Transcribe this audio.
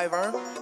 Ivern.